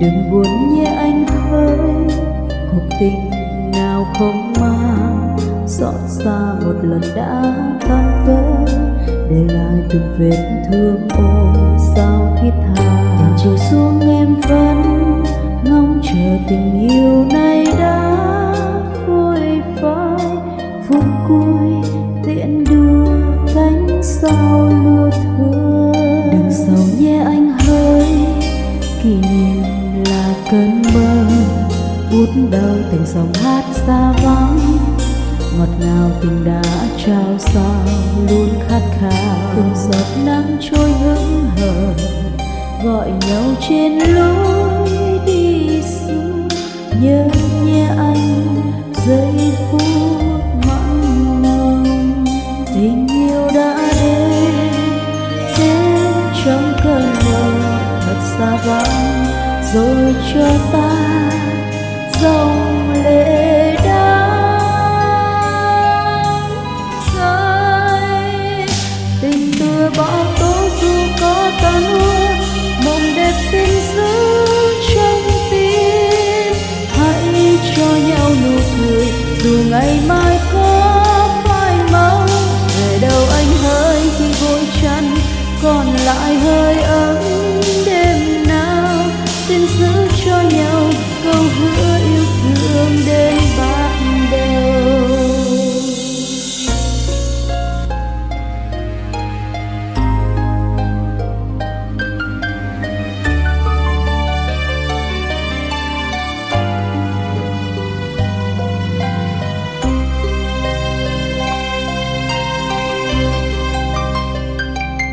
đừng buồn nhé anh ơi, cuộc tình nào không mang xót xa một lần đã tan vỡ. Để lại từng vết thương ôi sao thiết tha. Chiều xuống em vẫn ngóng chờ tình yêu này đã cơn mơ bút đau từng dòng hát xa vắng. Ngọt ngào tình đã trao sao luôn khát khao. Từng giọt nắng trôi hững hờ, gọi nhau trên lối. Rồi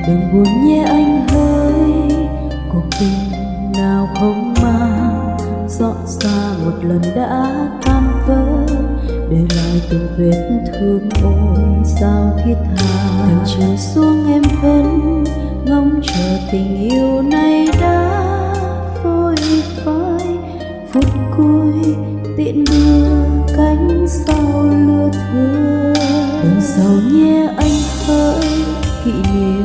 đừng buồn nhé anh hỡi, cuộc tình nào không mang dọn xa một lần đã tan vỡ. Để lại từng vết thương ôi sao thiết tha. Từng chiều xuống em vẫn ngóng chờ tình yêu này đã phôi phai. Phút cuối tiễn đưa cánh sau lưa thưa. Đừng sầu nhé anh hỡi kỷ niệm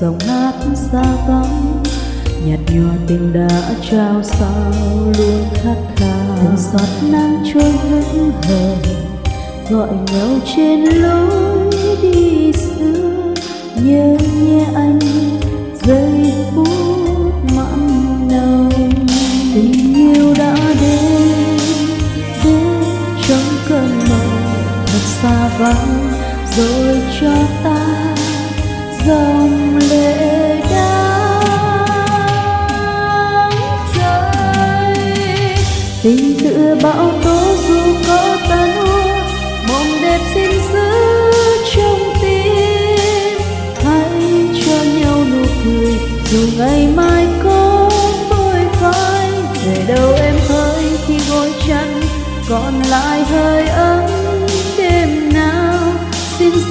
dòng hát xa vắng, nhạt nhòa tình đã trao sao luôn khát khao. Từng giọt nắng trôi hững hờ gọi nhau trên lối đi xưa. Nhớ nhé anh, giây phút mặn nồng. Tình yêu đã đến đến trong cơn mơ. Thật xa vắng, rồi cho ta dòng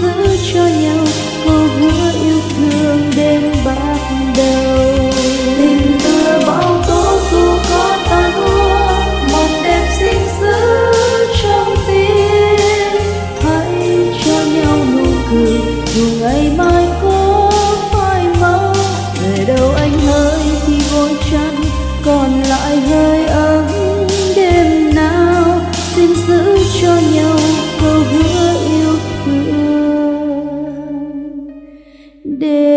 giữ cho nhau câu hứa yêu thương đêm bắt đầu. Tình tựa bão tố dù có tan úa một đẹp xin giữ trong tim. Hãy cho nhau nụ cười, dù ngày mai có phai màu. Về đâu anh hỡi khi vội chăn còn lại hơi ấm đêm nào. Xin giữ cho nhau câu hứa thương đến bạc đầu